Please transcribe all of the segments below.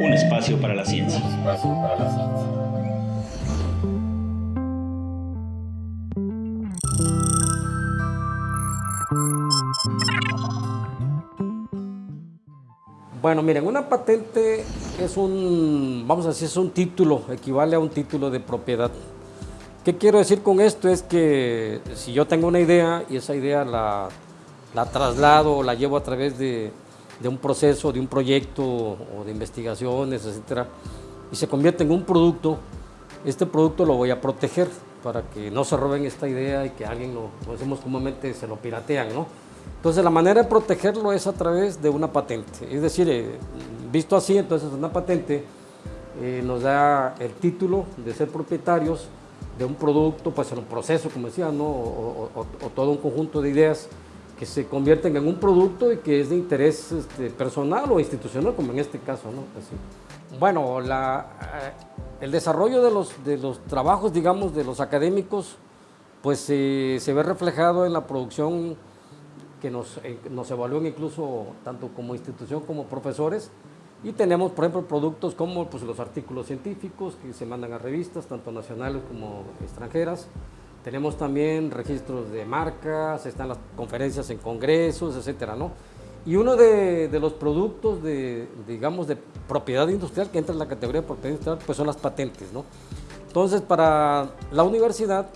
Un espacio para la ciencia. espacio para la ciencia. Bueno, miren, una patente es un, vamos a decir, es un título, equivale a un título de propiedad. ¿Qué quiero decir con esto? Es que si yo tengo una idea y esa idea la, la traslado la llevo a través de, de un proceso, de un proyecto o de investigaciones, etcétera, y se convierte en un producto, este producto lo voy a proteger para que no se roben esta idea y que alguien lo, como decimos comúnmente, se lo piratean, ¿no? Entonces la manera de protegerlo es a través de una patente. Es decir, eh, visto así, entonces una patente eh, nos da el título de ser propietarios de un producto, pues en un proceso, como decía, ¿no? o todo un conjunto de ideas que se convierten en un producto y que es de interés este, personal o institucional, como en este caso. ¿no? Así. Bueno, la, eh, el desarrollo de los, de los trabajos, digamos, de los académicos, pues eh, se ve reflejado en la producción que nos, eh, nos evalúan incluso tanto como institución como profesores. Y tenemos, por ejemplo, productos como pues, los artículos científicos que se mandan a revistas, tanto nacionales como extranjeras. Tenemos también registros de marcas, están las conferencias en congresos, etcétera, ¿no? Y uno de, de los productos de, digamos, de propiedad industrial que entra en la categoría de propiedad industrial, pues son las patentes, ¿no? Entonces, para la universidad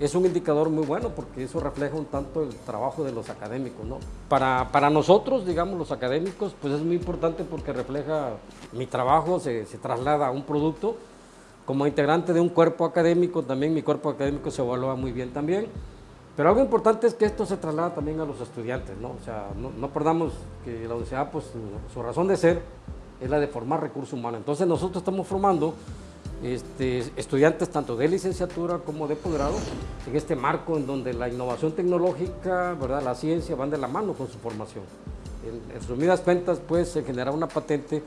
es un indicador muy bueno porque eso refleja un tanto el trabajo de los académicos, ¿no? Para, para nosotros, digamos, los académicos, pues es muy importante porque refleja mi trabajo, se, se traslada a un producto. Como integrante de un cuerpo académico, también mi cuerpo académico se evalúa muy bien también. Pero algo importante es que esto se traslada también a los estudiantes, ¿no? O sea, no, perdamos que la universidad, pues su, razón de ser es la de formar recursos humanos. Entonces nosotros estamos formando este, estudiantes tanto de licenciatura como de posgrado en este marco en donde la innovación tecnológica, ¿verdad? la ciencia van de la mano con su formación. En, en resumidas cuentas, pues, generar una patente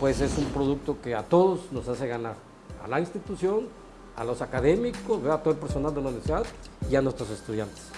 pues es un producto que a todos nos hace ganar, a la institución, a los académicos, a todo el personal de la universidad y a nuestros estudiantes.